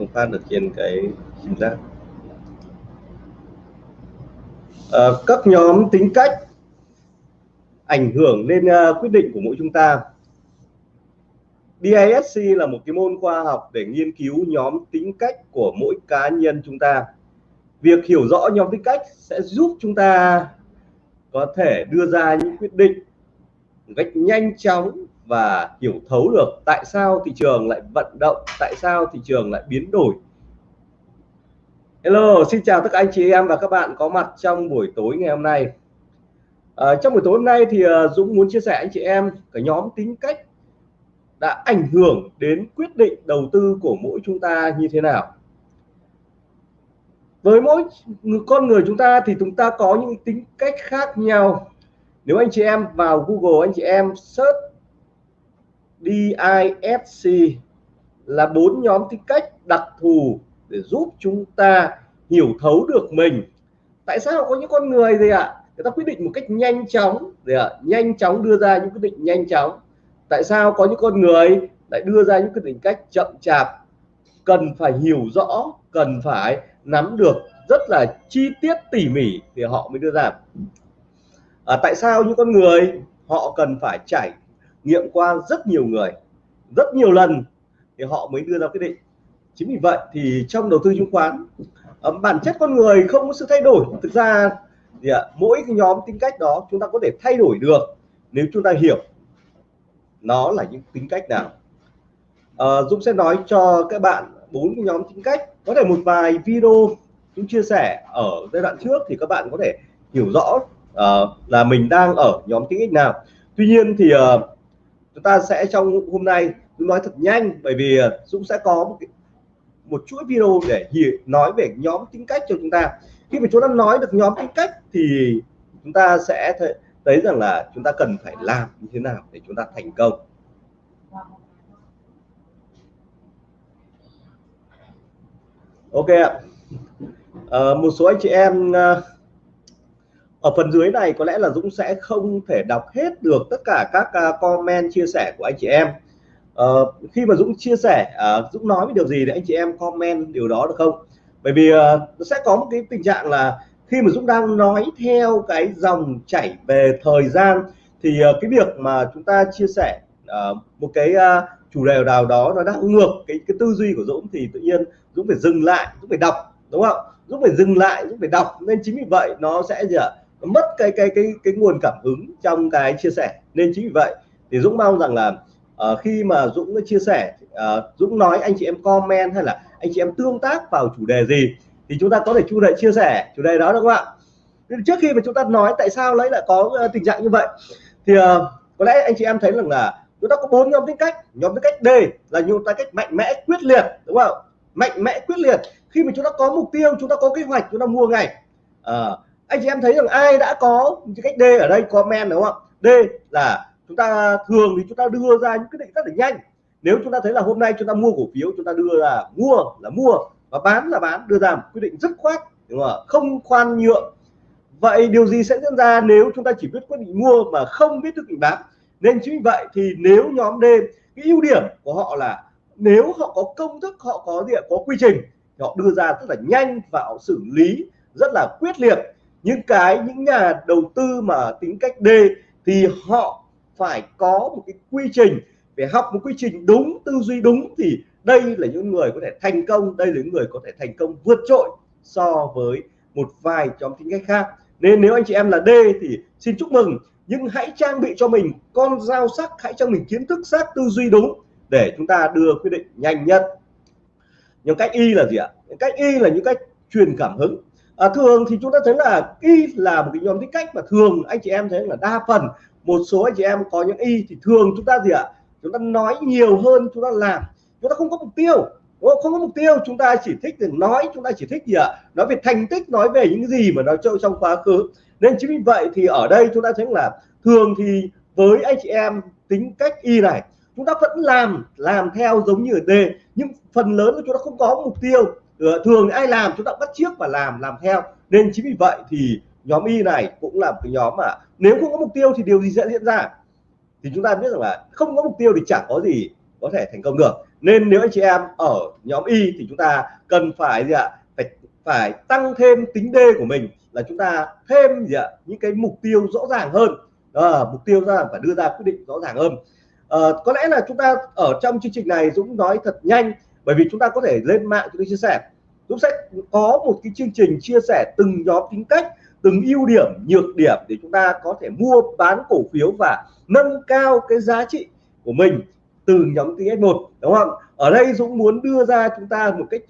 không phát được trên cái sim giác à, các nhóm tính cách ảnh hưởng lên uh, quyết định của mỗi chúng ta. DISC là một cái môn khoa học để nghiên cứu nhóm tính cách của mỗi cá nhân chúng ta. Việc hiểu rõ nhóm tính cách sẽ giúp chúng ta có thể đưa ra những quyết định một cách nhanh chóng và hiểu thấu được tại sao thị trường lại vận động tại sao thị trường lại biến đổi. Hello xin chào tất cả anh chị em và các bạn có mặt trong buổi tối ngày hôm nay. À, trong buổi tối hôm nay thì à, Dũng muốn chia sẻ anh chị em cái nhóm tính cách đã ảnh hưởng đến quyết định đầu tư của mỗi chúng ta như thế nào. Với mỗi con người chúng ta thì chúng ta có những tính cách khác nhau. Nếu anh chị em vào Google anh chị em search DISC là bốn nhóm tính cách đặc thù để giúp chúng ta hiểu thấu được mình. Tại sao có những con người gì ạ? Người ta quyết định một cách nhanh chóng. Để ạ nhanh chóng đưa ra những quyết định nhanh chóng. Tại sao có những con người lại đưa ra những quyết định cách chậm chạp? Cần phải hiểu rõ cần phải nắm được rất là chi tiết tỉ mỉ thì họ mới đưa ra. À, tại sao những con người họ cần phải trải nghiệm qua rất nhiều người rất nhiều lần thì họ mới đưa ra quyết định. Chính vì vậy thì trong đầu tư chứng khoán bản chất con người không có sự thay đổi. Thực ra thì à, mỗi cái nhóm tính cách đó chúng ta có thể thay đổi được nếu chúng ta hiểu nó là những tính cách nào. À, Dũng sẽ nói cho các bạn bốn cái nhóm tính cách. Có thể một vài video chúng chia sẻ ở giai đoạn trước thì các bạn có thể hiểu rõ uh, là mình đang ở nhóm tính cách nào. Tuy nhiên thì uh, chúng ta sẽ trong hôm nay Dũng nói thật nhanh bởi vì ờ, Dũng sẽ có một một chuỗi video để nói về nhóm tính cách cho chúng ta. Khi mà chúng ta nói được nhóm tính cách thì chúng ta sẽ thấy, thấy rằng là chúng ta cần phải làm như thế nào để chúng ta thành công. Ok ạ. À, một số anh chị em ờ, ở phần dưới này có lẽ là Dũng sẽ không thể đọc hết được tất cả các à, comment chia sẻ của anh chị em. Uh, khi mà Dũng chia sẻ uh, Dũng nói với điều gì để anh chị em comment điều đó được không? Bởi vì uh, sẽ có một cái tình trạng là khi mà Dũng đang nói theo cái dòng chảy về thời gian thì uh, cái việc mà chúng ta chia sẻ uh, một cái uh, chủ đề nào đó nó đang ngược cái cái tư duy của Dũng thì tự nhiên Dũng phải dừng lại Dũng phải đọc đúng không? Dũng phải dừng lại Dũng phải đọc. Nên chính vì vậy nó sẽ gì ạ? Mất cái cái cái cái nguồn cảm hứng trong cái chia sẻ. Nên chính vì vậy thì Dũng mong rằng là uh, khi mà Dũng chia sẻ uh, Dũng nói anh chị em comment hay là anh chị em tương tác vào chủ đề gì thì chúng ta có thể chủ đề chia sẻ chủ đề đó đúng không ạ? Trước khi mà chúng ta nói tại sao lấy lại có uh, tình trạng như vậy thì uh, có lẽ anh chị em thấy rằng là chúng ta có bốn nhóm tính cách. Nhóm tính cách D là nhóm tính cách mạnh mẽ quyết liệt đúng không mạnh mẽ quyết liệt. Khi mà chúng ta có mục tiêu chúng ta có kế hoạch chúng ta mua ngay. Uh, anh chị em thấy rằng ai đã có cách D ở đây, comment đúng không? D là chúng ta thường thì chúng ta đưa ra những quyết định rất là nhanh. Nếu chúng ta thấy là hôm nay chúng ta mua cổ phiếu, chúng ta đưa ra mua là mua và bán là bán, đưa ra một quyết định dứt khoát, đúng không không khoan nhượng. Vậy điều gì sẽ diễn ra nếu chúng ta chỉ biết quyết định mua mà không biết quyết định bán? Nên chính vì vậy thì nếu nhóm D, cái ưu điểm của họ là nếu họ có công thức, họ có gì có quy trình họ đưa ra rất là nhanh và họ xử lý rất là quyết liệt những cái, những nhà đầu tư mà tính cách D thì họ phải có một cái quy trình. Để học một quy trình đúng, tư duy đúng thì đây là những người có thể thành công, đây là những người có thể thành công vượt trội so với một vài nhóm tính cách khác. Nên nếu anh chị em là D thì xin chúc mừng, nhưng hãy trang bị cho mình con dao sắc, hãy cho mình kiến thức sắc tư duy đúng để chúng ta đưa quyết định nhanh nhất. Nhưng cách y là gì ạ? Cách y là những cách truyền cảm hứng à, thường thì chúng ta thấy là y là một cái nhóm tính cách mà thường anh chị em thấy là đa phần một số anh chị em có những y thì thường chúng ta gì ạ? Chúng ta nói nhiều hơn chúng ta làm. Chúng ta không có mục tiêu không? Có mục tiêu chúng ta chỉ thích để nói chúng ta chỉ thích gì ạ? Nói về thành tích nói về những gì mà nó chơi trong quá khứ. Nên chính vì vậy thì ở đây chúng ta thấy là thường thì với anh chị em tính cách y này chúng ta vẫn làm làm theo giống như ở D. Nhưng phần lớn của chúng ta không có mục tiêu. Ờ, thường ai làm chúng ta bắt chiếc và làm làm theo. Nên chính vì vậy thì nhóm Y này cũng là một cái nhóm mà nếu không có mục tiêu thì điều gì sẽ diễn ra? Thì chúng ta biết rằng là không có mục tiêu thì chẳng có gì có thể thành công được. Nên nếu anh chị em ở nhóm Y thì chúng ta cần phải gì ạ? Phải phải tăng thêm tính D của mình là chúng ta thêm gì ạ? Những cái mục tiêu rõ ràng hơn. À, mục tiêu ra phải đưa ra quyết định rõ ràng hơn. À, có lẽ là chúng ta ở trong chương trình này Dũng nói thật nhanh bởi vì chúng ta có thể lên mạng chúng ta chia sẻ. Dũng sẽ có một cái chương trình chia sẻ từng nhóm tính cách từng ưu điểm nhược điểm để chúng ta có thể mua bán cổ phiếu và nâng cao cái giá trị của mình từ nhóm tính cách một đúng không? Ở đây Dũng muốn đưa ra chúng ta một cách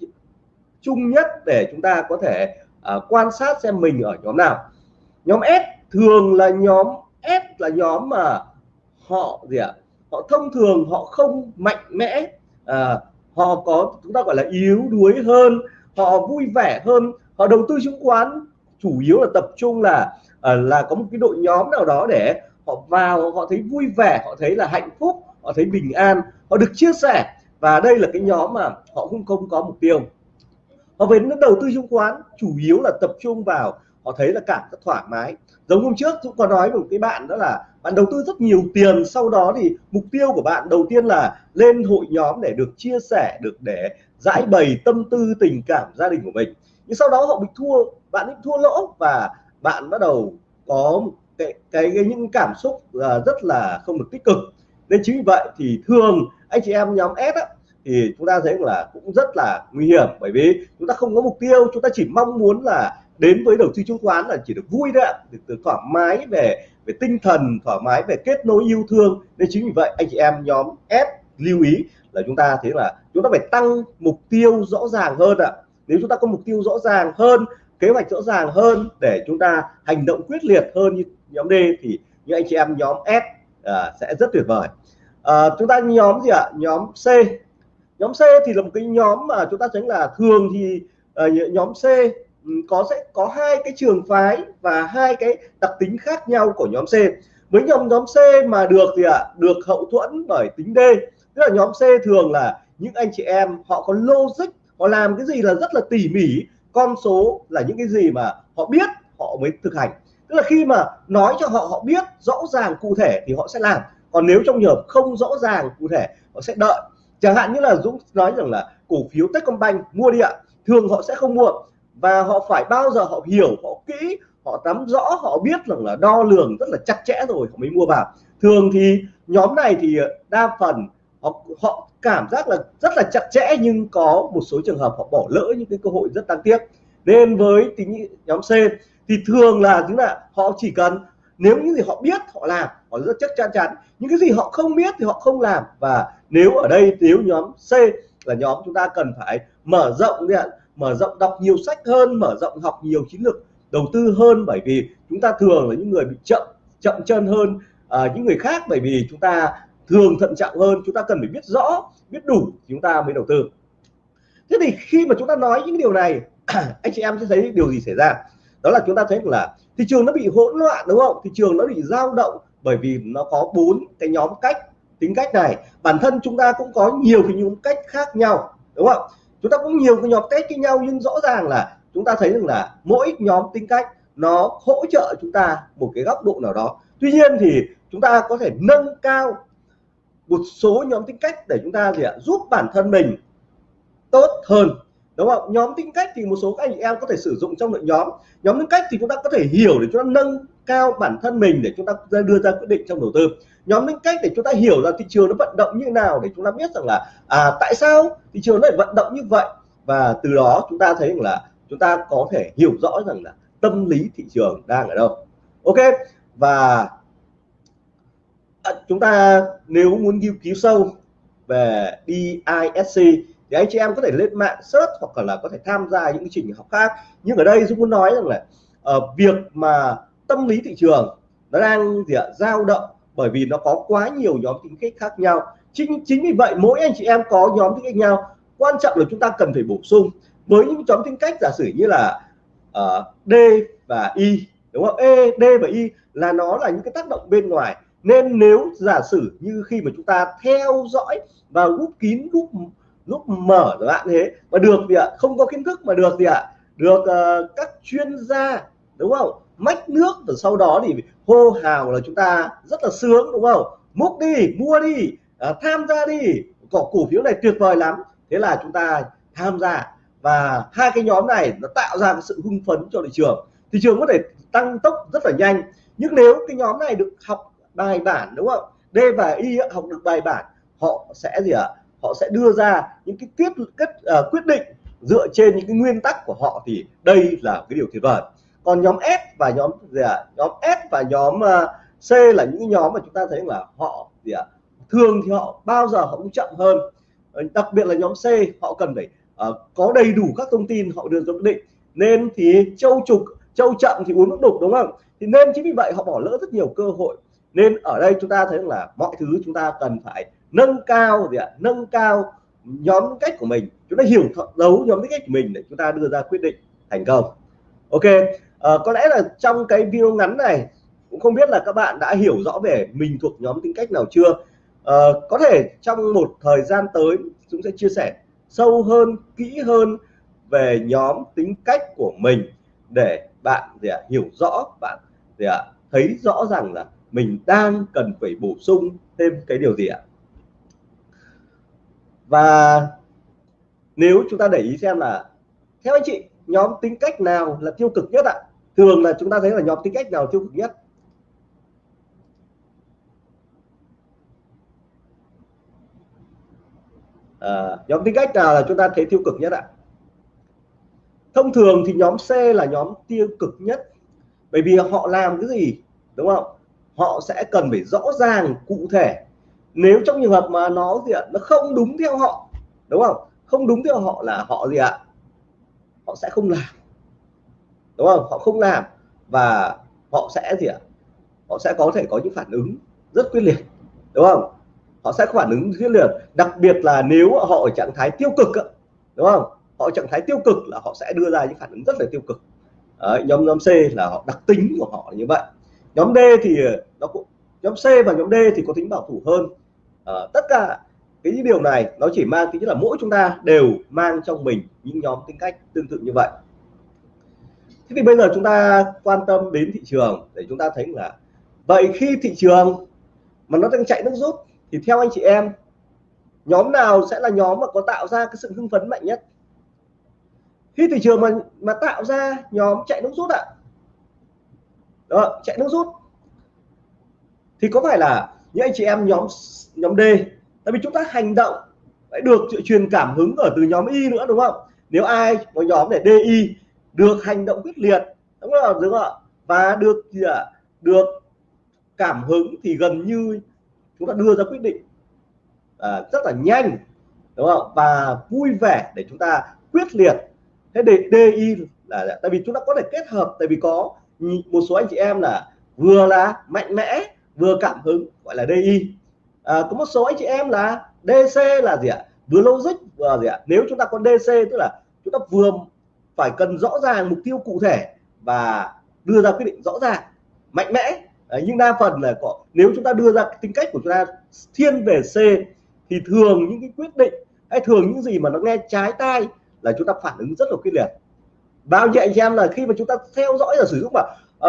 chung nhất để chúng ta có thể uh, quan sát xem mình ở nhóm nào. Nhóm S thường là nhóm S là nhóm mà họ gì ạ? Họ thông thường họ không mạnh mẽ à, họ có, chúng ta gọi là yếu đuối hơn, họ vui vẻ hơn, họ đầu tư chứng khoán, chủ yếu là tập trung là à, là có một cái đội nhóm nào đó để họ vào, họ thấy vui vẻ, họ thấy là hạnh phúc, họ thấy bình an, họ được chia sẻ. Và đây là cái nhóm mà họ cũng không có mục tiêu. Họ về đầu tư chứng khoán, chủ yếu là tập trung vào, họ thấy là cảm rất thoải mái giống hôm trước cũng có nói với một cái bạn đó là bạn đầu tư rất nhiều tiền sau đó thì mục tiêu của bạn đầu tiên là lên hội nhóm để được chia sẻ được để giải bày tâm tư tình cảm gia đình của mình. Nhưng sau đó họ bị thua bạn bị thua lỗ và bạn bắt đầu có cái cái, cái những cảm xúc là rất là không được tích cực. Nên chính vì vậy thì thường anh chị em nhóm S á, thì chúng ta thấy là cũng rất là nguy hiểm. Bởi vì chúng ta không có mục tiêu chúng ta chỉ mong muốn là đến với đầu tư chứng khoán là chỉ được vui đấy ạ. Được, thoải mái về về tinh thần thoải mái về kết nối yêu thương. Nên chính vì vậy anh chị em nhóm S lưu ý là chúng ta thế là chúng ta phải tăng mục tiêu rõ ràng hơn ạ. Nếu chúng ta có mục tiêu rõ ràng hơn kế hoạch rõ ràng hơn để chúng ta hành động quyết liệt hơn như nhóm D thì những anh chị em nhóm S à, sẽ rất tuyệt vời. À, chúng ta nhóm gì ạ? Nhóm C. Nhóm C thì là một cái nhóm mà chúng ta tránh là thường thì à, nhóm C Ừ, có sẽ có hai cái trường phái và hai cái đặc tính khác nhau của nhóm C. Với nhóm nhóm C mà được thì ạ? Được hậu thuẫn bởi tính D. Tức là nhóm C thường là những anh chị em, họ có logic, họ làm cái gì là rất là tỉ mỉ. Con số là những cái gì mà họ biết, họ mới thực hành. Tức là khi mà nói cho họ họ biết rõ ràng cụ thể thì họ sẽ làm. Còn nếu trong trường hợp không rõ ràng cụ thể, họ sẽ đợi. Chẳng hạn như là Dũng nói rằng là cổ phiếu Techcombank mua đi ạ. Thường họ sẽ không mua và họ phải bao giờ họ hiểu họ kỹ họ nắm rõ họ biết rằng là đo lường rất là chặt chẽ rồi họ mới mua vào. Thường thì nhóm này thì ờ, đa phần họ, họ cảm giác là rất là chặt chẽ nhưng có một số trường hợp họ bỏ lỡ những cái cơ hội rất đáng tiếc. Nên với tính nhóm C thì thường là chúng là họ chỉ cần nếu những gì họ biết họ làm họ rất chắc chắn chắn. Những cái gì họ không biết thì họ không làm. Và nếu ở đây nếu nhóm C là nhóm chúng ta cần phải mở rộng đi mở rộng đọc nhiều sách hơn mở rộng học nhiều chiến lược đầu tư hơn bởi vì chúng ta thường là những người bị chậm chậm chân hơn à, những người khác bởi vì chúng ta thường thận trọng hơn chúng ta cần phải biết rõ biết đủ chúng ta mới đầu tư. Thế thì khi mà chúng ta nói những điều này anh chị em sẽ thấy điều gì xảy ra? Đó là chúng ta thấy là thị trường nó bị hỗn loạn đúng không? Thị trường nó bị dao động bởi vì nó có bốn cái nhóm cách tính cách này. Bản thân chúng ta cũng có nhiều cái nhóm cách khác nhau đúng không? Chúng ta cũng nhiều cái nhóm test với nhau, nhưng rõ ràng là chúng ta thấy rằng là mỗi nhóm tính cách nó hỗ trợ chúng ta một cái góc độ nào đó. Tuy nhiên thì chúng ta có thể nâng cao một số nhóm tính cách để chúng ta gì ạ, giúp bản thân mình tốt hơn. Đúng không? Nhóm tính cách thì một số các anh em có thể sử dụng trong nội nhóm. Nhóm tính cách thì chúng ta có thể hiểu để chúng ta nâng cao bản thân mình để chúng ta đưa ra quyết định trong đầu tư nhóm tính cách để chúng ta hiểu là thị trường nó vận động như nào để chúng ta biết rằng là à tại sao thị trường nó lại vận động như vậy. Và từ đó chúng ta thấy rằng là chúng ta có thể hiểu rõ rằng là tâm lý thị trường đang ở đâu. Ok? Và à, chúng ta nếu muốn nghiên cứu sâu về DISC thì anh chị em có thể lên mạng search hoặc là có thể tham gia những trình học khác. Nhưng ở đây Dũng muốn nói rằng là uh, việc mà tâm lý thị trường nó đang gì ạ dao động bởi vì nó có quá nhiều nhóm tính cách khác nhau. Chính chính vì vậy mỗi anh chị em có nhóm tính cách nhau. Quan trọng là chúng ta cần phải bổ sung. Với những nhóm tính cách giả sử như là uh, D và Y đúng không? E D và Y là nó là những cái tác động bên ngoài. Nên nếu giả sử như khi mà chúng ta theo dõi và lúc kín lúc lúc mở chẳng bạn thế mà được gì ạ không có kiến thức mà được gì ạ được uh, các chuyên gia đúng không? Mách nước và sau đó thì hô hào là chúng ta rất là sướng đúng không? Múc đi mua đi à, tham gia đi. Cổ cổ phiếu này tuyệt vời lắm. Thế là chúng ta tham gia. Và hai cái nhóm này nó tạo ra cái sự hưng phấn cho thị trường. Thị trường có thể tăng tốc rất là nhanh. Nhưng nếu cái nhóm này được học bài bản đúng không? D và Y học được bài bản họ sẽ gì ạ? Họ sẽ đưa ra những cái quyết kết uh, quyết định dựa trên những cái nguyên tắc của họ thì đây là cái điều tuyệt vời còn nhóm S và nhóm gì ạ? Nhóm S và nhóm ờ, C là những nhóm mà chúng ta thấy là họ gì ạ? Thường thì họ bao giờ họ cũng chậm hơn. Ờ, đặc biệt là nhóm C họ cần phải uh, có đầy đủ các thông tin họ đưa ra quyết định. Nên thì châu trục châu chậm thì uống nước đục đúng không? Thì nên chính vì vậy họ bỏ lỡ rất nhiều cơ hội. Nên ở đây chúng ta thấy là mọi thứ chúng ta cần phải nâng cao gì ạ? Nâng cao nhóm cách của mình. Chúng ta hiểu đấu nhóm cách của mình để chúng ta đưa ra quyết định thành công. Ok à, có lẽ là trong cái video ngắn này cũng không biết là các bạn đã hiểu rõ về mình thuộc nhóm tính cách nào chưa. À, có thể trong một thời gian tới chúng sẽ chia sẻ sâu hơn kỹ hơn về nhóm tính cách của mình để bạn gì à, hiểu rõ bạn gì à, thấy rõ rằng là mình đang cần phải bổ sung thêm cái điều gì ạ. Và nếu chúng ta để ý xem là theo anh chị nhóm tính cách nào là tiêu cực nhất ạ? Thường là chúng ta thấy là nhóm tính cách nào tiêu cực nhất? À, nhóm tính cách nào là chúng ta thấy tiêu cực nhất ạ? Thông thường thì nhóm C là nhóm tiêu cực nhất bởi vì họ làm cái gì đúng không? Họ sẽ cần phải rõ ràng cụ thể. Nếu trong trường hợp mà nó gì ạ nó không đúng theo họ đúng không? Không đúng theo họ là họ gì ạ? Họ sẽ không làm đúng không? Họ không làm và họ sẽ gì ạ? Họ sẽ có thể có những phản ứng rất quyết liệt đúng không? Họ sẽ có phản ứng quyết liệt đặc biệt là nếu họ ở trạng thái tiêu cực đúng không? Họ trạng thái tiêu cực là họ sẽ đưa ra những phản ứng rất là tiêu cực. Đấy, nhóm nhóm C là họ đặc tính của họ như vậy. Nhóm D thì nó cũng nhóm C và nhóm D thì có tính bảo thủ hơn. À, tất cả cái điều này nó chỉ mang tính là mỗi chúng ta đều mang trong mình những nhóm tính cách tương tự như vậy thế thì bây giờ chúng ta quan tâm đến thị trường để chúng ta thấy là vậy khi thị trường mà nó đang chạy nước rút thì theo anh chị em, nhóm nào sẽ là nhóm mà có tạo ra cái sự hưng phấn mạnh nhất? Khi thị trường mà mà tạo ra nhóm chạy nước rút ạ. Đó, chạy nước rút. Thì có phải là những anh chị em nhóm nhóm D, tại vì chúng ta hành động phải được truyền cảm hứng ở từ nhóm Y nữa, đúng không? Nếu ai có nhóm để DI được hành động quyết liệt đúng không? Đúng không và được gì ạ? Được cảm hứng thì gần như chúng ta đưa ra quyết định à, rất là nhanh đúng không? Và vui vẻ để chúng ta quyết liệt. Thế để DI là tại vì chúng ta có thể kết hợp tại vì có một số anh chị em là vừa là mạnh mẽ vừa cảm hứng gọi là DI à, có một số anh chị em là DC là gì ạ? Vừa logic vừa gì ạ? Nếu chúng ta có DC tức là chúng ta vừa phải cần rõ ràng mục tiêu cụ thể và đưa ra quyết định rõ ràng mạnh mẽ. Đấy, nhưng đa phần là có nếu chúng ta đưa ra tính cách của chúng ta thiên về C thì thường những cái quyết định hay thường những gì mà nó nghe trái tai là chúng ta phản ứng rất là quyết liệt. Bao nhiêu anh em là khi mà chúng ta theo dõi và sử dụng mà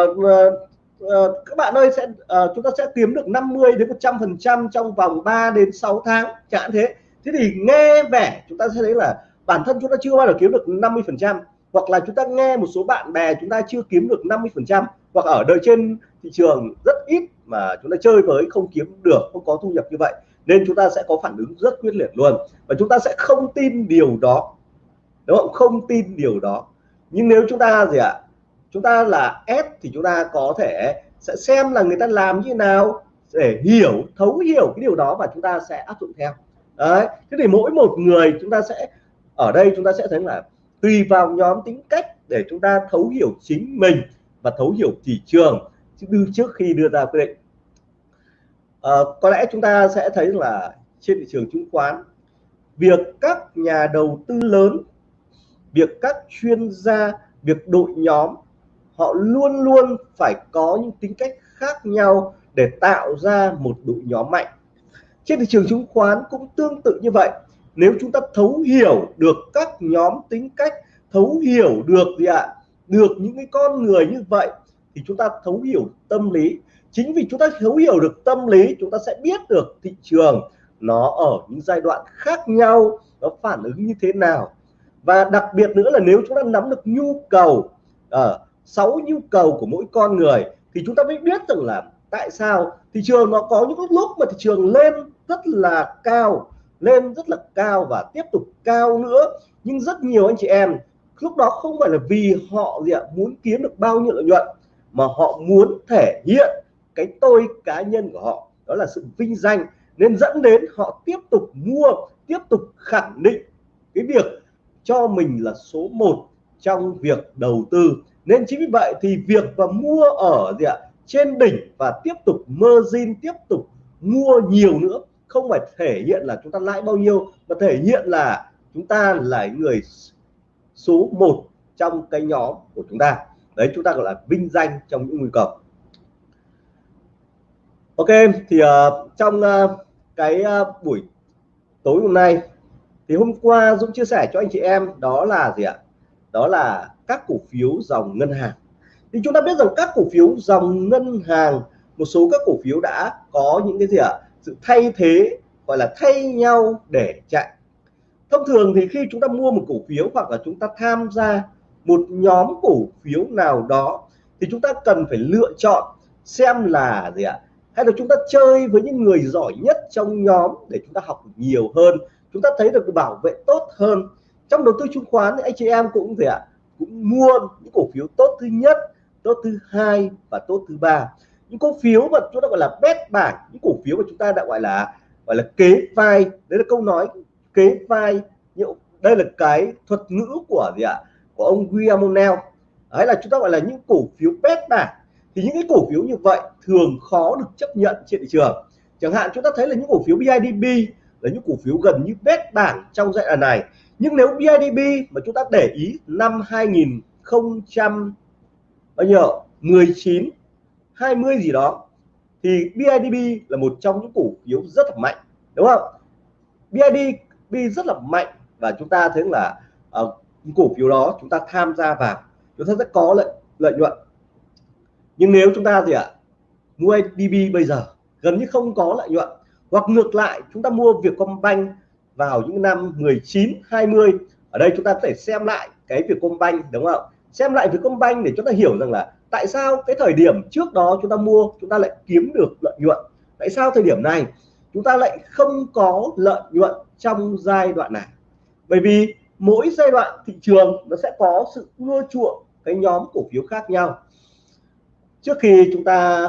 uh, uh, các bạn ơi sẽ uh, chúng ta sẽ kiếm được 50 đến 100 phần trăm trong vòng 3 đến 6 tháng chẳng thế. Thế thì nghe vẻ chúng ta sẽ thấy là bản thân chúng ta chưa bao giờ kiếm được 50 phần trăm hoặc là chúng ta nghe một số bạn bè chúng ta chưa kiếm được 50 phần trăm hoặc ở đời trên thị trường rất ít mà chúng ta chơi với không kiếm được không có thu nhập như vậy nên chúng ta sẽ có phản ứng rất quyết liệt luôn và chúng ta sẽ không tin điều đó đúng không không tin điều đó nhưng nếu chúng ta gì ạ chúng ta là S thì chúng ta có thể sẽ xem là người ta làm như nào để hiểu thấu hiểu cái điều đó và chúng ta sẽ áp dụng theo đấy thế thì mỗi một người chúng ta sẽ ở đây chúng ta sẽ thấy là tùy vào nhóm tính cách để chúng ta thấu hiểu chính mình và thấu hiểu thị trường. Trước khi đưa ra quyết định. À, có lẽ chúng ta sẽ thấy là trên thị trường chứng khoán việc các nhà đầu tư lớn việc các chuyên gia việc đội nhóm họ luôn luôn phải có những tính cách khác nhau để tạo ra một đội nhóm mạnh. Trên thị trường chứng khoán cũng tương tự như vậy nếu chúng ta thấu hiểu được các nhóm tính cách thấu hiểu được gì ạ? Được những cái con người như vậy thì chúng ta thấu hiểu tâm lý. Chính vì chúng ta thấu hiểu được tâm lý chúng ta sẽ biết được thị trường nó ở những giai đoạn khác nhau nó phản ứng như thế nào. Và đặc biệt nữa là nếu chúng ta nắm được nhu cầu sáu uh, sáu nhu cầu của mỗi con người thì chúng ta mới biết rằng là tại sao thị trường nó có những lúc mà thị trường lên rất là cao lên rất là cao và tiếp tục cao nữa. Nhưng rất nhiều anh chị em, lúc đó không phải là vì họ gì ạ, muốn kiếm được bao nhiêu lợi nhuận, mà họ muốn thể hiện cái tôi cá nhân của họ. Đó là sự vinh danh. Nên dẫn đến họ tiếp tục mua, tiếp tục khẳng định cái việc cho mình là số 1 trong việc đầu tư. Nên chính vì vậy thì việc và mua ở gì ạ, trên đỉnh và tiếp tục margin, tiếp tục mua nhiều nữa không phải thể hiện là chúng ta lãi bao nhiêu mà thể hiện là chúng ta là người số 1 trong cái nhóm của chúng ta. Đấy chúng ta gọi là vinh danh trong những nguy cơ. Ok thì uh, trong uh, cái uh, buổi tối hôm nay thì hôm qua Dũng chia sẻ cho anh chị em đó là gì ạ? Đó là các cổ phiếu dòng ngân hàng. Thì chúng ta biết rằng các cổ phiếu dòng ngân hàng một số các cổ phiếu đã có những cái gì ạ? Sự thay thế, gọi là thay nhau để chạy. Thông thường thì khi chúng ta mua một cổ phiếu hoặc là chúng ta tham gia một nhóm cổ phiếu nào đó, thì chúng ta cần phải lựa chọn xem là gì ạ? Hay là chúng ta chơi với những người giỏi nhất trong nhóm để chúng ta học nhiều hơn, chúng ta thấy được bảo vệ tốt hơn. Trong đầu tư chứng khoán thì anh chị em cũng gì ạ? Cũng mua những cổ phiếu tốt thứ nhất, tốt thứ hai và tốt thứ ba những cổ phiếu mà chúng ta gọi là bét bảng những cổ phiếu mà chúng ta đã gọi là gọi là kế vai. Đấy là câu nói kế vai. Đây là cái thuật ngữ của gì ạ? Của ông William O'Neill, đấy là chúng ta gọi là những cổ phiếu bét bảng. Thì những cái cổ phiếu như vậy thường khó được chấp nhận trên thị trường. Chẳng hạn chúng ta thấy là những cổ phiếu BIDB là những cổ phiếu gần như bét bảng trong giai đoạn này. Nhưng nếu BIDB mà chúng ta để ý năm 2000 bao nhiêu? 19 20 gì đó thì BIDB là một trong những cổ phiếu rất là mạnh đúng không? BIDB rất là mạnh và chúng ta thấy là uh, cổ phiếu đó chúng ta tham gia vào chúng ta sẽ có lợi lợi nhuận. Nhưng nếu chúng ta gì ạ mua DB bây giờ gần như không có lợi nhuận hoặc ngược lại chúng ta mua Vietcombank vào những năm 19 20 ở đây chúng ta có thể xem lại cái Vietcombank đúng không? Xem lại Vietcombank để chúng ta hiểu rằng là tại sao cái thời điểm trước đó chúng ta mua, chúng ta lại kiếm được lợi nhuận? Tại sao thời điểm này chúng ta lại không có lợi nhuận trong giai đoạn này? Bởi vì mỗi giai đoạn thị trường nó sẽ có sự ưa chuộng cái nhóm cổ phiếu khác nhau. Trước khi chúng ta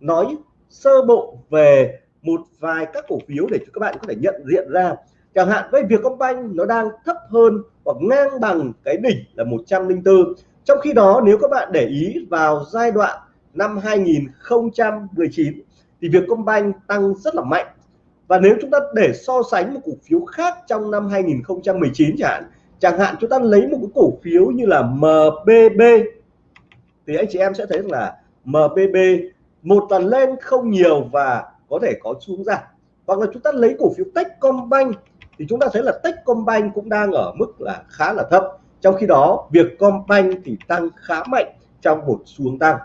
nói sơ bộ về một vài các cổ phiếu để cho các bạn có thể nhận diện ra, chẳng hạn với Vietcombank nó đang thấp hơn hoặc ngang bằng cái đỉnh là 104 trong khi đó, nếu các bạn để ý vào giai đoạn năm 2019 thì Vietcombank tăng rất là mạnh. Và nếu chúng ta để so sánh một cổ phiếu khác trong năm 2019 chẳng hạn chẳng hạn chúng ta lấy một cái cổ phiếu như là MBB thì anh chị em sẽ thấy là MBB một lần lên không nhiều và có thể có xuống giảm. Hoặc là chúng ta lấy cổ phiếu Techcombank, thì chúng ta thấy là Techcombank cũng đang ở mức là khá là thấp trong khi đó, việc Combank thì tăng khá mạnh trong một xuống tăng.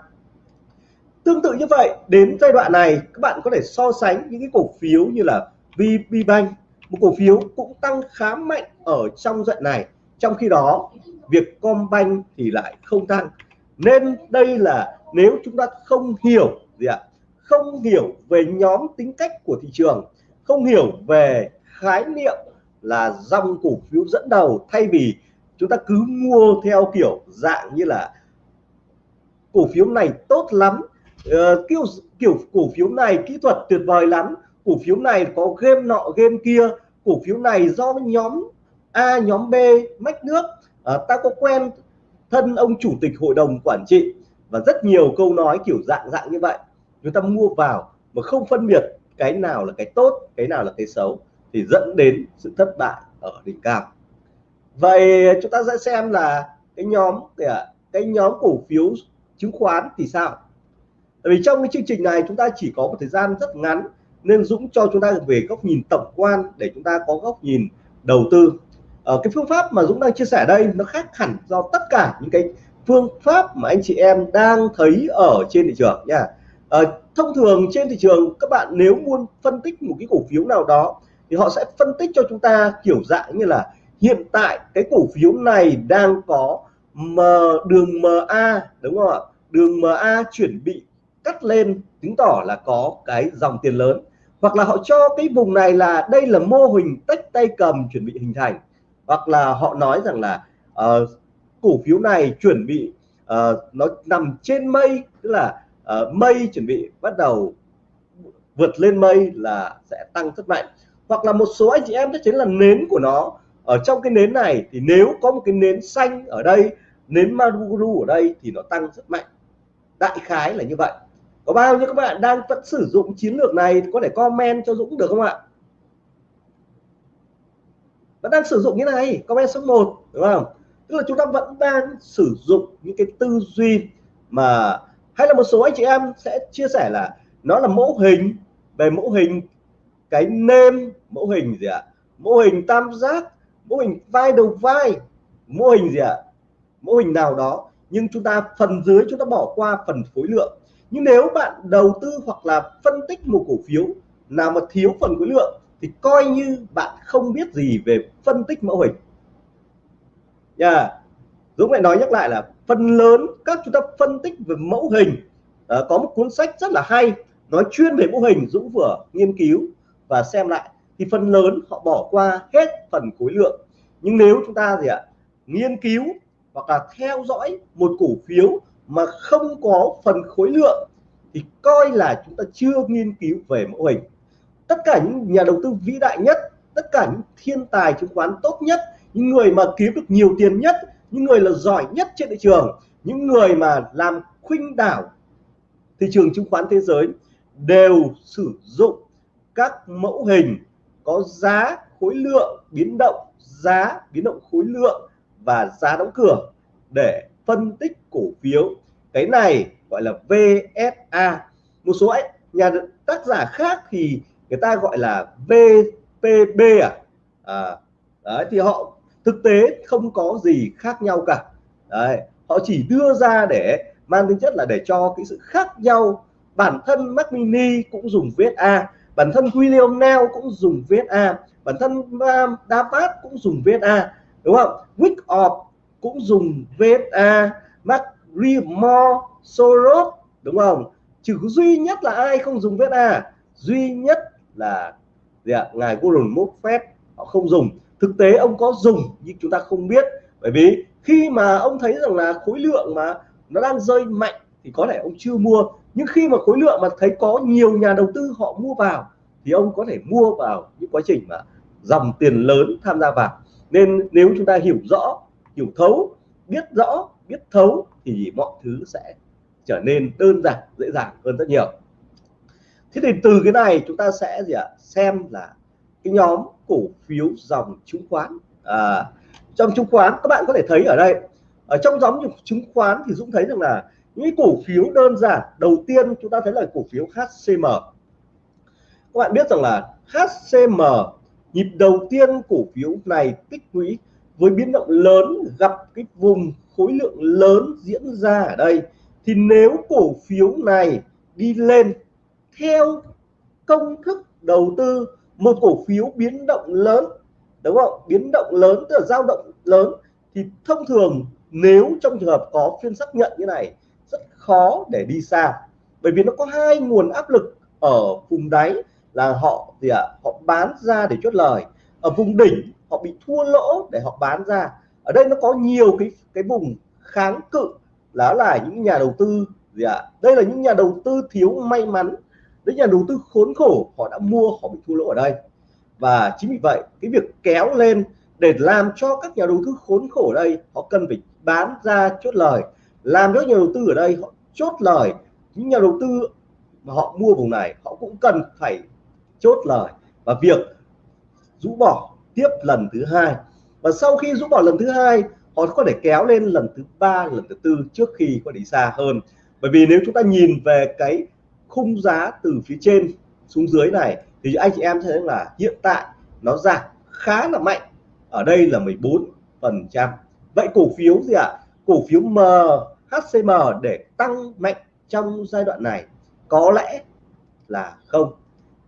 Tương tự như vậy, đến giai đoạn này, các bạn có thể so sánh những cái cổ phiếu như là VPBank một cổ phiếu cũng tăng khá mạnh ở trong giai này. Trong khi đó, việc Combank thì lại không tăng. Nên đây là nếu chúng ta không hiểu gì ạ? Không hiểu về nhóm tính cách của thị trường, không hiểu về khái niệm là dòng cổ phiếu dẫn đầu thay vì chúng ta cứ mua theo kiểu dạng như là cổ phiếu này tốt lắm. Uh, kiểu kiểu cổ phiếu này kỹ thuật tuyệt vời lắm. Cổ phiếu này có game nọ game kia. Cổ phiếu này do nhóm A nhóm B mách nước. Uh, ta có quen thân ông chủ tịch hội đồng quản trị và rất nhiều câu nói kiểu dạng dạng như vậy. Chúng ta mua vào mà không phân biệt cái nào là cái tốt cái nào là cái xấu thì dẫn đến sự thất bại ở đỉnh cao vậy chúng ta sẽ xem là cái nhóm cái nhóm cổ phiếu chứng khoán thì sao? Tại vì trong cái chương trình này chúng ta chỉ có một thời gian rất ngắn nên Dũng cho chúng ta về góc nhìn tổng quan để chúng ta có góc nhìn đầu tư. Ở cái phương pháp mà Dũng đang chia sẻ đây nó khác hẳn do tất cả những cái phương pháp mà anh chị em đang thấy ở trên thị trường nha. À, thông thường trên thị trường các bạn nếu muốn phân tích một cái cổ phiếu nào đó thì họ sẽ phân tích cho chúng ta kiểu dạng như là hiện tại cái cổ phiếu này đang có M, đường MA đúng không ạ? Đường MA chuẩn bị cắt lên chứng tỏ là có cái dòng tiền lớn. Hoặc là họ cho cái vùng này là đây là mô hình tách tay cầm chuẩn bị hình thành. Hoặc là họ nói rằng là uh, cổ phiếu này chuẩn bị uh, nó nằm trên mây tức là uh, mây chuẩn bị bắt đầu vượt lên mây là sẽ tăng rất mạnh. Hoặc là một số anh chị em chắc chắn là nến của nó ở trong cái nến này thì nếu có một cái nến xanh ở đây, nến Maruguru ở đây thì nó tăng rất mạnh. Đại khái là như vậy. Có bao nhiêu các bạn đang vẫn sử dụng chiến lược này có thể comment cho Dũng được không ạ? Vẫn đang sử dụng như này, comment số 1 đúng không? Tức là chúng ta vẫn đang sử dụng những cái tư duy mà, hay là một số anh chị em sẽ chia sẻ là nó là mẫu hình, về mẫu hình cái nêm, mẫu hình gì ạ? Mẫu hình tam giác mô hình vai đầu vai mô hình gì ạ? Mô hình nào đó nhưng chúng ta phần dưới chúng ta bỏ qua phần khối lượng. Nhưng nếu bạn đầu tư hoặc là phân tích một cổ phiếu nào mà thiếu phần khối lượng thì coi như bạn không biết gì về phân tích mẫu hình. Nha. Yeah. Dũng lại nói nhắc lại là phần lớn các chúng ta phân tích về mẫu hình. À, có một cuốn sách rất là hay nói chuyên về mẫu hình Dũng vừa nghiên cứu và xem lại thì phần lớn họ bỏ qua hết phần khối lượng. Nhưng nếu chúng ta gì ạ, nghiên cứu hoặc là theo dõi một cổ phiếu mà không có phần khối lượng, thì coi là chúng ta chưa nghiên cứu về mẫu hình. Tất cả những nhà đầu tư vĩ đại nhất, tất cả những thiên tài chứng khoán tốt nhất, những người mà kiếm được nhiều tiền nhất, những người là giỏi nhất trên thị trường, những người mà làm khuynh đảo thị trường chứng khoán thế giới đều sử dụng các mẫu hình có giá khối lượng biến động giá biến động khối lượng và giá đóng cửa để phân tích cổ phiếu. Cái này gọi là VSA một số ấy, nhà tác giả khác thì người ta gọi là VPB à, à đấy, thì họ thực tế không có gì khác nhau cả. Đấy, họ chỉ đưa ra để mang tính chất là để cho cái sự khác nhau. Bản thân Mac Mini cũng dùng VSA bản thân William Nell cũng dùng VSA bản thân um, Dapat cũng dùng VSA đúng không? Wyckoff cũng dùng VSA McLemore Soros đúng không? Chỉ duy nhất là ai không dùng VSA duy nhất là gì ạ? Ngài Warren Buffett họ không dùng. Thực tế ông có dùng nhưng chúng ta không biết. Bởi vì khi mà ông thấy rằng là khối lượng mà nó đang rơi mạnh thì có thể ông chưa mua nhưng khi mà khối lượng mà thấy có nhiều nhà đầu tư họ mua vào thì ông có thể mua vào những quá trình mà dòng tiền lớn tham gia vào. Nên nếu chúng ta hiểu rõ hiểu thấu biết rõ biết thấu thì mọi thứ sẽ trở nên đơn giản dễ dàng hơn rất nhiều. Thế thì từ cái này chúng ta sẽ gì ạ? Xem là cái nhóm cổ phiếu dòng chứng khoán. À, trong chứng khoán các bạn có thể thấy ở đây. Ở trong nhóm chứng khoán thì Dũng thấy rằng là những cổ phiếu đơn giản, đầu tiên chúng ta thấy là cổ phiếu HCM các bạn biết rằng là HCM nhịp đầu tiên cổ phiếu này tích lũy với biến động lớn, gặp cái vùng khối lượng lớn diễn ra ở đây. Thì nếu cổ phiếu này đi lên theo công thức đầu tư, một cổ phiếu biến động lớn, đúng không? Biến động lớn, tức là dao động lớn, thì thông thường nếu trong trường hợp có phiên xác nhận như này khó để đi xa. Bởi vì nó có hai nguồn áp lực ở vùng đáy là họ gì ạ? À, họ bán ra để chốt lời. Ở vùng đỉnh họ bị thua lỗ để họ bán ra. Ở đây nó có nhiều cái cái vùng kháng cự đó là những nhà đầu tư gì ạ? À? đây là những nhà đầu tư thiếu may mắn. Đấy nhà đầu tư khốn khổ họ đã mua họ bị thua lỗ ở đây. Và chính vì vậy cái việc kéo lên để làm cho các nhà đầu tư khốn khổ ở đây họ cần phải bán ra chốt lời làm cho nhà đầu tư ở đây họ chốt lời. Những nhà đầu tư mà họ mua vùng này, họ cũng cần phải chốt lời. Và việc rũ bỏ tiếp lần thứ hai. Và sau khi rũ bỏ lần thứ hai, họ có thể kéo lên lần thứ ba, lần thứ tư trước khi có đi xa hơn. Bởi vì nếu chúng ta nhìn về cái khung giá từ phía trên xuống dưới này, thì anh chị em thấy là hiện tại nó giảm khá là mạnh. Ở đây là 14 phần trăm. Vậy cổ phiếu gì ạ? À? cổ phiếu m HCM để tăng mạnh trong giai đoạn này có lẽ là không.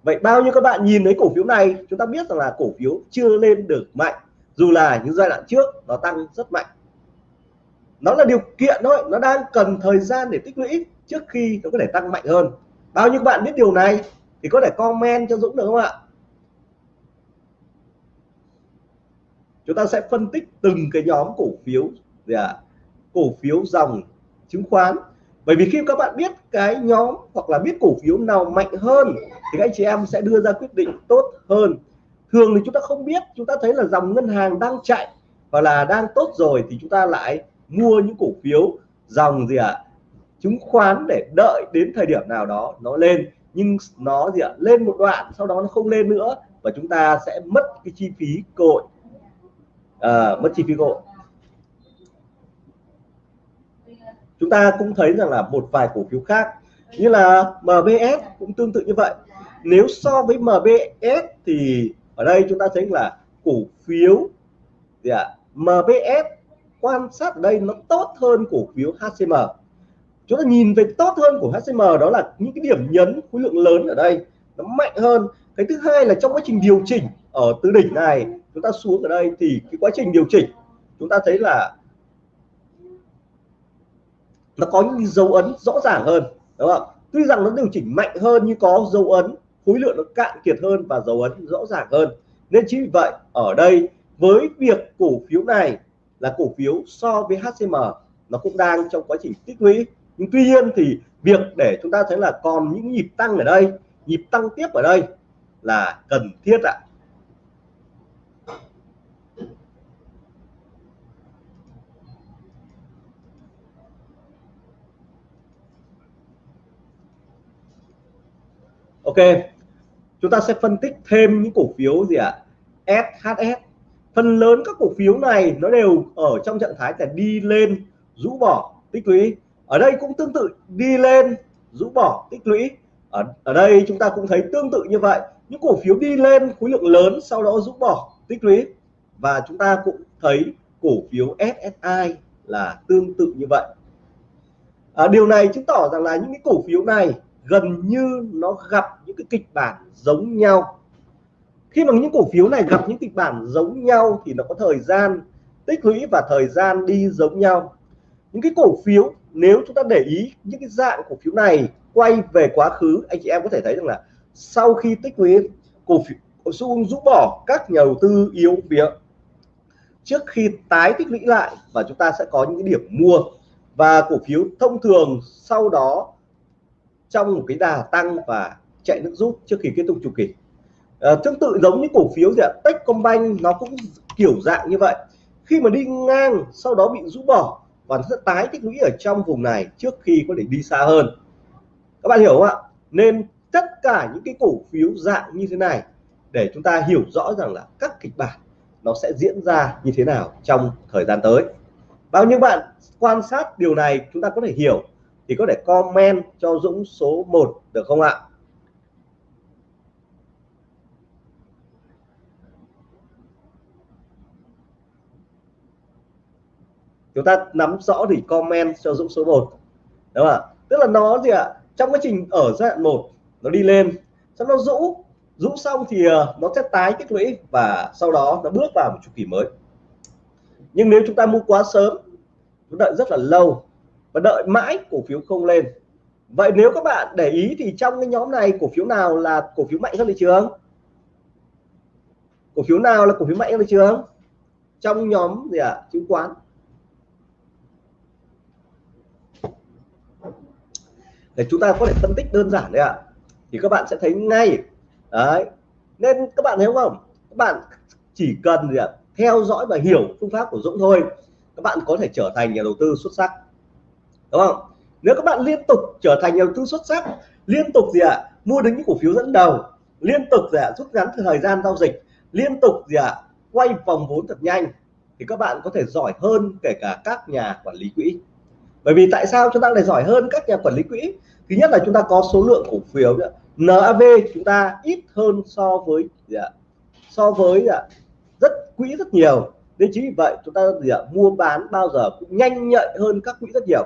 Vậy bao nhiêu các bạn nhìn thấy cổ phiếu này, chúng ta biết rằng là cổ phiếu chưa lên được mạnh, dù là những giai đoạn trước nó tăng rất mạnh. Nó là điều kiện thôi, nó đang cần thời gian để tích lũy trước khi nó có thể tăng mạnh hơn. Bao nhiêu bạn biết điều này thì có thể comment cho Dũng được không ạ? Chúng ta sẽ phân tích từng cái nhóm cổ phiếu. Gì ạ cổ phiếu dòng chứng khoán. Bởi vì khi các bạn biết cái nhóm hoặc là biết cổ phiếu nào mạnh hơn thì các anh chị em sẽ đưa ra quyết định tốt hơn. Thường thì chúng ta không biết chúng ta thấy là dòng ngân hàng đang chạy hoặc là đang tốt rồi thì chúng ta lại mua những cổ phiếu dòng gì ạ? À, chứng khoán để đợi đến thời điểm nào đó nó lên. Nhưng nó gì ạ? À, lên một đoạn sau đó nó không lên nữa và chúng ta sẽ mất cái chi phí cội à, mất chi phí cội chúng ta cũng thấy rằng là một vài cổ phiếu khác như là MBS cũng tương tự như vậy. Nếu so với MBS thì ở đây chúng ta thấy là cổ phiếu gì ạ? À, MBS quan sát ở đây nó tốt hơn cổ phiếu HCM chúng ta nhìn về tốt hơn của HCM đó là những cái điểm nhấn khối lượng lớn ở đây nó mạnh hơn. Cái thứ hai là trong quá trình điều chỉnh ở từ đỉnh này chúng ta xuống ở đây thì cái quá trình điều chỉnh chúng ta thấy là nó có những dấu ấn rõ ràng hơn, đúng không? Tuy rằng nó điều chỉnh mạnh hơn nhưng có dấu ấn, khối lượng nó cạn kiệt hơn và dấu ấn rõ ràng hơn. Nên chính vì vậy, ở đây với việc cổ phiếu này là cổ phiếu so với HCM nó cũng đang trong quá trình tích lũy. Nhưng tuy nhiên thì việc để chúng ta thấy là còn những nhịp tăng ở đây, nhịp tăng tiếp ở đây là cần thiết ạ. Ok. Chúng ta sẽ phân tích thêm những cổ phiếu gì ạ? À? SHS phần lớn các cổ phiếu này nó đều ở trong trạng thái là đi lên rũ bỏ tích lũy. Ở đây cũng tương tự đi lên rũ bỏ tích lũy. Ở, ở đây chúng ta cũng thấy tương tự như vậy. Những cổ phiếu đi lên khối lượng lớn sau đó rũ bỏ tích lũy. Và chúng ta cũng thấy cổ phiếu SSI là tương tự như vậy. À, điều này chứng tỏ rằng là những cái cổ phiếu này gần như nó gặp những cái kịch bản giống nhau. Khi mà những cổ phiếu này gặp những kịch bản giống nhau thì nó có thời gian tích lũy và thời gian đi giống nhau. Những cái cổ phiếu, nếu chúng ta để ý những cái dạng cổ phiếu này quay về quá khứ, anh chị em có thể thấy rằng là sau khi tích lũy, cổ phiếu xu rũ bỏ, các nhà đầu tư yếu phía trước khi tái tích lũy lại và chúng ta sẽ có những cái điểm mua. Và cổ phiếu thông thường sau đó trong một cái đà tăng và chạy nước rút trước khi kết thúc chu kỳ. À, tương tự giống như cổ phiếu gì ạ Techcombank nó cũng kiểu dạng như vậy. Khi mà đi ngang sau đó bị rũ bỏ và sẽ tái tích lũy ở trong vùng này trước khi có thể đi xa hơn. Các bạn hiểu không ạ? Nên tất cả những cái cổ phiếu dạng như thế này để chúng ta hiểu rõ rằng là các kịch bản nó sẽ diễn ra như thế nào trong thời gian tới. Bao nhiêu bạn quan sát điều này chúng ta có thể hiểu thì có thể comment cho Dũng số 1 được không ạ? Chúng ta nắm rõ thì comment cho Dũng số 1 đúng không ạ? Tức là nó gì ạ? Trong quá trình ở giai đoạn 1 nó đi lên, sau nó rũ rũ xong thì ờ, nó sẽ tái tích lũy và sau đó nó bước vào một chu kỳ mới. Nhưng nếu chúng ta mua quá sớm, chúng đợi rất là lâu và đợi mãi cổ phiếu không lên. Vậy nếu các bạn để ý thì trong cái nhóm này cổ phiếu nào là cổ phiếu mạnh hơn thị trường? Cổ phiếu nào là cổ phiếu mạnh hơn thị trường? Trong nhóm gì ạ? À? chứng khoán. Để chúng ta có thể phân tích đơn giản đấy ạ. À. thì các bạn sẽ thấy ngay. Đấy. Nên các bạn thấy không? Các bạn chỉ cần gì ạ? À, theo dõi và hiểu phương pháp của Dũng thôi. Các bạn có thể trở thành nhà đầu tư xuất sắc đúng không nếu các bạn liên tục trở thành nhà đầu tư xuất sắc liên tục gì ạ à, mua được những cổ phiếu dẫn đầu liên tục gì ạ à, rút ngắn thời gian giao dịch liên tục gì ạ à, quay vòng vốn thật nhanh thì các bạn có thể giỏi hơn kể cả các nhà quản lý quỹ bởi vì tại sao chúng ta lại giỏi hơn các nhà quản lý quỹ thứ nhất là chúng ta có số lượng cổ phiếu NAV chúng ta ít hơn so với gì ạ? so với gì ạ? rất quỹ rất nhiều nên chính vì vậy chúng ta gì ạ? mua bán bao giờ cũng nhanh nhạy hơn các quỹ rất nhiều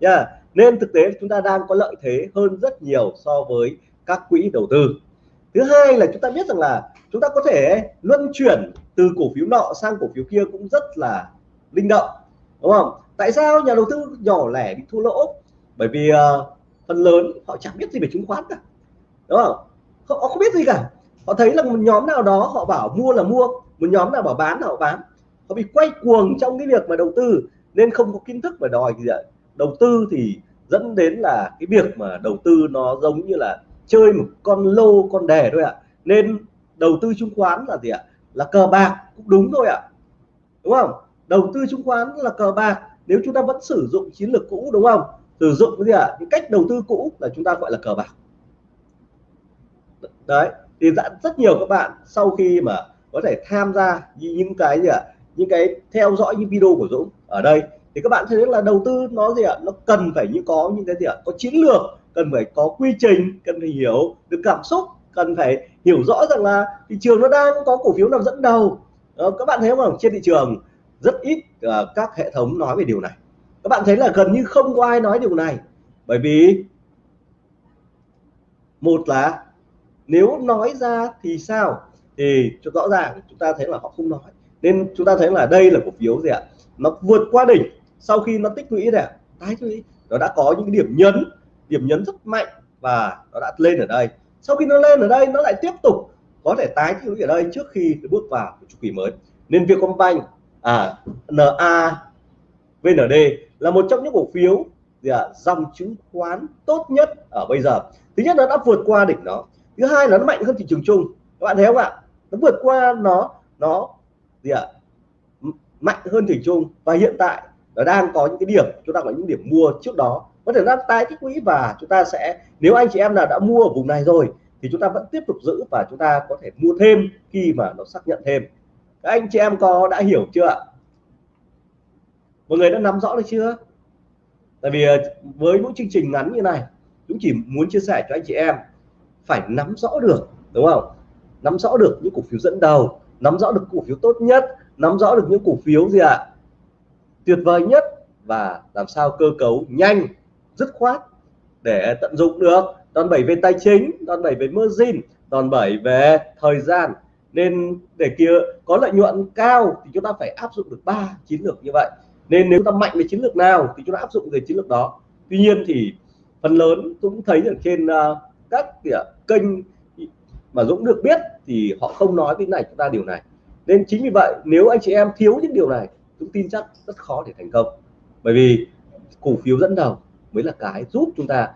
yeah. nên thực tế chúng ta đang có lợi thế hơn rất nhiều so với các quỹ đầu tư. Thứ hai là chúng ta biết rằng là chúng ta có thể luân chuyển từ cổ phiếu nọ sang cổ phiếu kia cũng rất là linh động đúng không? Tại sao nhà đầu tư nhỏ lẻ bị thua lỗ? Bởi vì uh, phần lớn họ chẳng biết gì về chứng khoán cả đúng không? Họ không biết gì cả. Họ thấy là một nhóm nào đó họ bảo mua là mua một nhóm nào bảo bán là họ bán. Họ bị quay cuồng trong cái việc mà đầu tư nên không có kiến thức và đòi gì vậy đầu tư thì dẫn đến là cái việc mà đầu tư nó giống như là chơi một con lô, con đề thôi ạ. Nên đầu tư chứng khoán là gì ạ? Là cờ bạc cũng đúng thôi ạ. Đúng không? Đầu tư chứng khoán là cờ bạc, nếu chúng ta vẫn sử dụng chiến lược cũ, đúng không? Sử dụng cái gì ạ? Những cách đầu tư cũ là chúng ta gọi là cờ bạc. Đấy, thì đã rất nhiều các bạn sau khi mà có thể tham gia những cái gì ạ? Những cái theo dõi những video của Dũng ở đây thì các bạn thấy là đầu tư nó gì ạ? Nó cần phải như có những cái gì ạ? Có chiến lược cần phải có quy trình cần phải hiểu được cảm xúc cần phải hiểu rõ rằng là thị trường nó đang có cổ phiếu nào dẫn đầu. Đó, các bạn thấy không trên thị trường rất ít uh, các hệ thống nói về điều này. Các bạn thấy là gần như không có ai nói điều này. Bởi vì một là nếu nói ra thì sao? Thì rõ ràng chúng ta thấy là họ không nói. Nên chúng ta thấy là đây là cổ phiếu gì ạ? Nó vượt qua đỉnh sau khi nó tích lũy này tái tích lũy, nó đã có những điểm nhấn điểm nhấn rất mạnh và nó đã lên ở đây. Sau khi nó lên ở đây, nó lại tiếp tục có thể tái tích lũy ở đây trước khi bước vào chu kỳ mới. Nên Vietcombank à NA VND là một trong những cổ phiếu, gì dòng chứng khoán tốt nhất ở bây giờ. Thứ nhất, nó đã vượt qua đỉnh nó thứ hai là nó mạnh hơn thị trường chung. Các bạn thấy không ạ? Nó vượt qua nó nó, gì ạ mạnh hơn thị trường chung. Và hiện tại nó đang có những cái điểm, chúng ta có những điểm mua trước đó. Có thể nó tái tích lũy và chúng ta sẽ, nếu anh chị em nào đã mua ở vùng này rồi, thì chúng ta vẫn tiếp tục giữ và chúng ta có thể mua thêm khi mà nó xác nhận thêm. Các anh chị em có đã hiểu chưa ạ? Mọi người đã nắm rõ được chưa? Tại vì ờ, với những chương trình ngắn như này chúng chỉ muốn chia sẻ cho anh chị em, phải nắm rõ được, đúng không? Nắm rõ được những cổ phiếu dẫn đầu, nắm rõ được cổ phiếu tốt nhất, nắm rõ được những cổ phiếu gì ạ? Tuyệt vời nhất và làm sao cơ cấu nhanh dứt khoát để tận dụng được. Đòn bẩy về tài chính đòn bẩy về margin đòn bẩy về thời gian. Nên để kia có lợi nhuận cao thì chúng ta phải áp dụng được ba chiến lược như vậy. Nên nếu ta mạnh về chiến lược nào thì chúng ta áp dụng về chiến lược đó. Tuy nhiên thì phần lớn cũng thấy ở trên uh, các kênh mà Dũng được biết thì họ không nói với này chúng ta điều này. Nên chính vì vậy nếu anh chị em thiếu những điều này Dũng tin chắc rất khó để thành công. Bởi vì cổ phiếu dẫn đầu mới là cái giúp chúng ta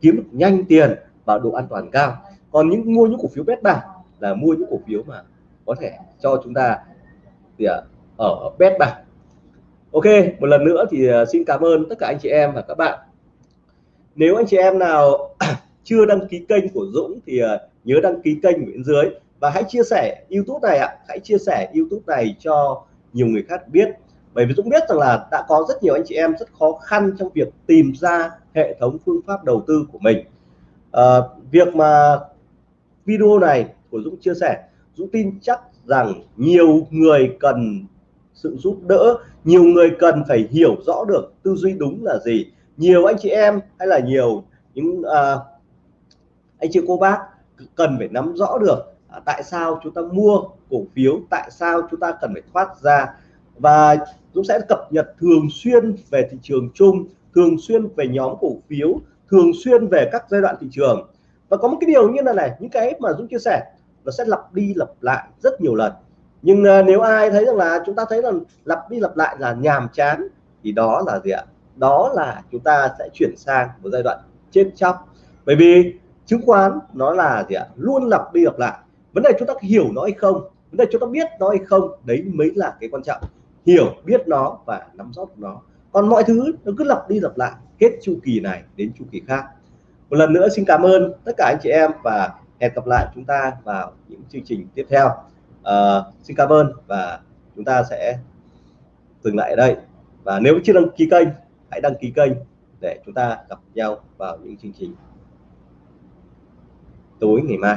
kiếm được nhanh tiền và độ an toàn cao. Còn những mua những cổ phiếu bet bạc là mua những cổ phiếu mà có thể cho chúng ta thì ở bet bạc ok, một lần nữa thì à, xin cảm ơn tất cả anh chị em và các bạn. Nếu anh chị em nào chưa đăng ký kênh của Dũng thì à, nhớ đăng ký kênh bên dưới và hãy chia sẻ YouTube này ạ. Hãy chia sẻ YouTube này cho nhiều người khác biết. Bởi vì Dũng biết rằng là đã có rất nhiều anh chị em rất khó khăn trong việc tìm ra hệ thống phương pháp đầu tư của mình. À, việc mà video này của Dũng chia sẻ Dũng tin chắc rằng nhiều người cần sự giúp đỡ nhiều người cần phải hiểu rõ được tư duy đúng là gì. Nhiều anh chị em hay là nhiều những à, anh chị cô bác cần phải nắm rõ được À, tại sao chúng ta mua cổ phiếu tại sao chúng ta cần phải thoát ra? Và Dũng sẽ cập nhật thường xuyên về thị trường chung thường xuyên về nhóm cổ phiếu thường xuyên về các giai đoạn thị trường. Và có một cái điều như là này những cái mà Dũng chia sẻ nó sẽ lặp đi lặp lại rất nhiều lần. Nhưng uh, nếu ai thấy rằng là chúng ta thấy là lặp đi lặp lại là nhàm chán thì đó là gì ạ? Đó là chúng ta sẽ chuyển sang một giai đoạn chết chóc. Bởi vì chứng khoán nó là gì ạ? Luôn lặp đi lặp lại vấn đề chúng ta hiểu nó hay không? Vấn đề chúng ta biết nó hay không? Đấy mới là cái quan trọng. Hiểu biết nó và nắm rõ nó. Còn mọi thứ nó cứ lặp đi lặp lại hết chu kỳ này đến chu kỳ khác. Một lần nữa xin cảm ơn tất cả anh chị em và hẹn gặp lại chúng ta vào những chương trình tiếp theo. À, xin cảm ơn và chúng ta sẽ dừng lại ở đây. Và nếu chưa đăng ký kênh hãy đăng ký kênh để chúng ta gặp nhau vào những chương trình tối ngày mai.